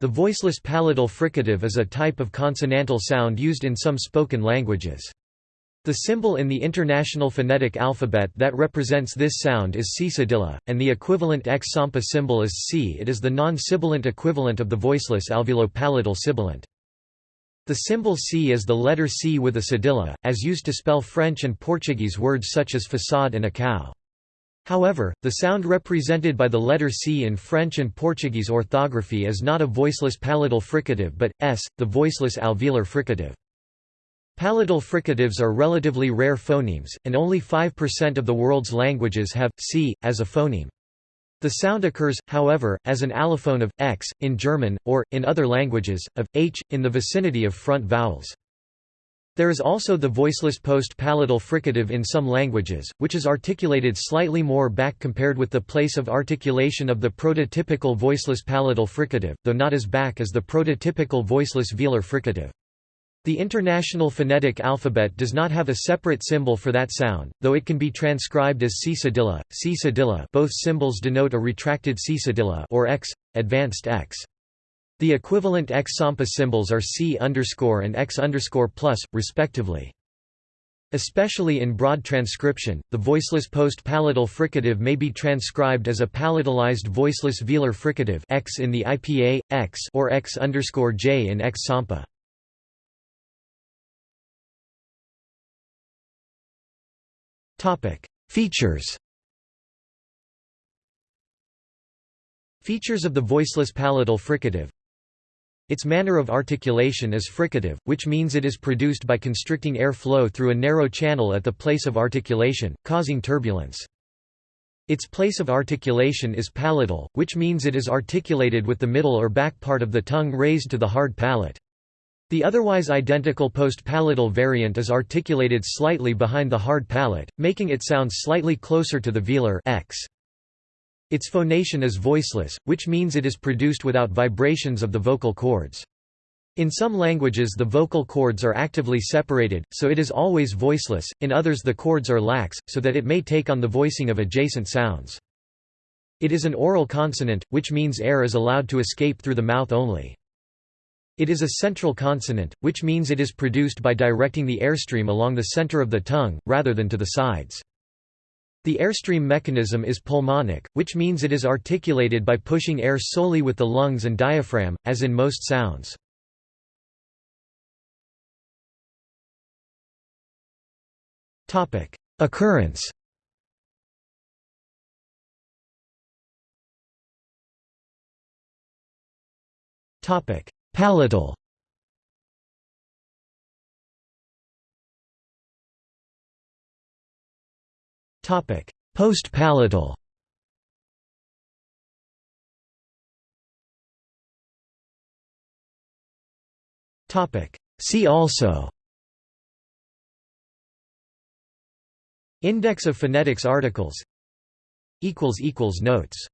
The voiceless palatal fricative is a type of consonantal sound used in some spoken languages. The symbol in the International Phonetic Alphabet that represents this sound is cedilla, and the equivalent X sampa symbol is C. It is the non-sibilant equivalent of the voiceless alveolo-palatal sibilant. The symbol C is the letter C with a cedilla, as used to spell French and Portuguese words such as facade and açaí. However, the sound represented by the letter C in French and Portuguese orthography is not a voiceless palatal fricative but, s, the voiceless alveolar fricative. Palatal fricatives are relatively rare phonemes, and only 5% of the world's languages have c as a phoneme. The sound occurs, however, as an allophone of x in German, or, in other languages, of h, in the vicinity of front vowels. There is also the voiceless post-palatal fricative in some languages, which is articulated slightly more back compared with the place of articulation of the prototypical voiceless palatal fricative, though not as back as the prototypical voiceless velar fricative. The International Phonetic Alphabet does not have a separate symbol for that sound, though it can be transcribed as C cedilla, C cedilla both symbols denote a retracted C cedilla or X, advanced X. The equivalent X Sampa symbols are C underscore and X underscore plus, respectively. Especially in broad transcription, the voiceless post-palatal fricative may be transcribed as a palatalized voiceless velar fricative X in the IPA, X or X underscore J in X Sampa. Features Features of the voiceless palatal fricative its manner of articulation is fricative, which means it is produced by constricting air flow through a narrow channel at the place of articulation, causing turbulence. Its place of articulation is palatal, which means it is articulated with the middle or back part of the tongue raised to the hard palate. The otherwise identical post-palatal variant is articulated slightly behind the hard palate, making it sound slightly closer to the velar x. Its phonation is voiceless, which means it is produced without vibrations of the vocal cords. In some languages the vocal cords are actively separated, so it is always voiceless, in others the cords are lax, so that it may take on the voicing of adjacent sounds. It is an oral consonant, which means air is allowed to escape through the mouth only. It is a central consonant, which means it is produced by directing the airstream along the center of the tongue, rather than to the sides. The airstream mechanism is pulmonic, which means it is articulated by pushing air solely with the lungs and diaphragm, as in most sounds. Occurrence Palatal Post-palatal. See also. Index of phonetics articles. Notes